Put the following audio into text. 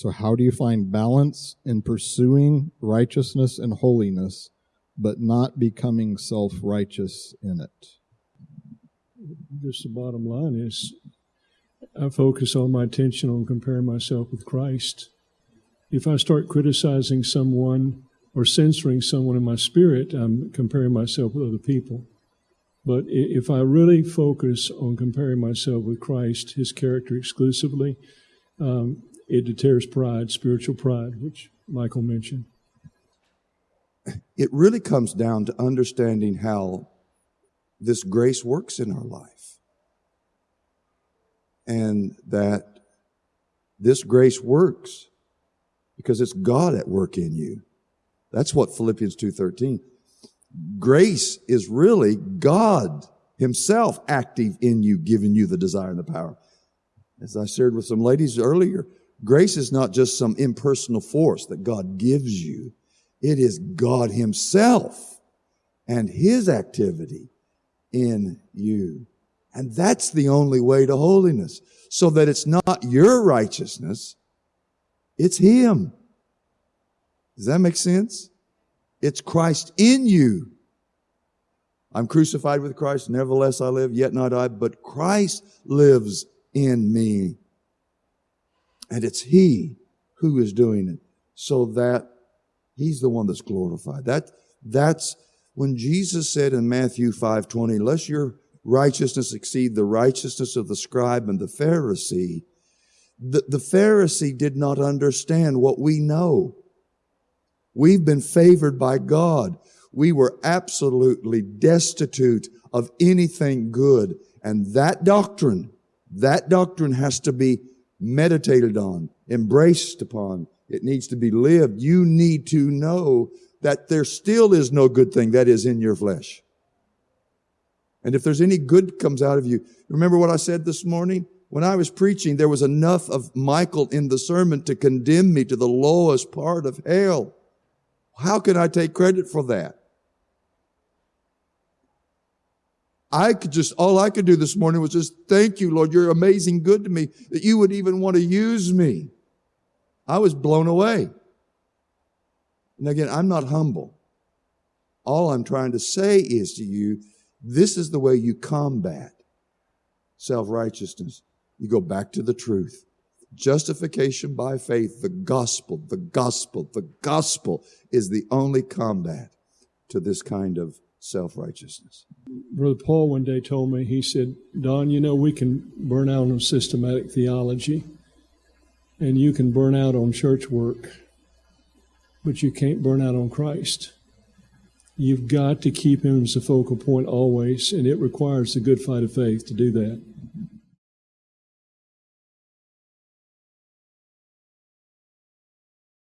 So, how do you find balance in pursuing righteousness and holiness, but not becoming self righteous in it? Just the bottom line is I focus all my attention on comparing myself with Christ. If I start criticizing someone or censoring someone in my spirit, I'm comparing myself with other people. But if I really focus on comparing myself with Christ, his character exclusively, um, it deters pride, spiritual pride, which Michael mentioned. It really comes down to understanding how this grace works in our life. And that this grace works because it's God at work in you. That's what Philippians 2:13. Grace is really God himself active in you, giving you the desire and the power. As I shared with some ladies earlier, grace is not just some impersonal force that God gives you. It is God himself and his activity in you. And that's the only way to holiness. So that it's not your righteousness, it's him. Does that make sense? It's Christ in you. I'm crucified with Christ, nevertheless I live, yet not I, but Christ lives in me. And it's He who is doing it so that He's the one that's glorified. That, that's when Jesus said in Matthew 5 20, unless your righteousness exceed the righteousness of the scribe and the Pharisee, the, the Pharisee did not understand what we know. We've been favored by God. We were absolutely destitute of anything good. And that doctrine, that doctrine has to be meditated on, embraced upon. It needs to be lived. You need to know that there still is no good thing that is in your flesh. And if there's any good comes out of you, remember what I said this morning? When I was preaching, there was enough of Michael in the sermon to condemn me to the lowest part of hell. How can I take credit for that? I could just, all I could do this morning was just thank you, Lord. You're amazing good to me that you would even want to use me. I was blown away. And again, I'm not humble. All I'm trying to say is to you, this is the way you combat self-righteousness. You go back to the truth. Justification by faith, the gospel, the gospel, the gospel is the only combat to this kind of self righteousness. Brother Paul one day told me, he said, Don, you know, we can burn out on systematic theology and you can burn out on church work, but you can't burn out on Christ. You've got to keep him as a focal point always, and it requires the good fight of faith to do that.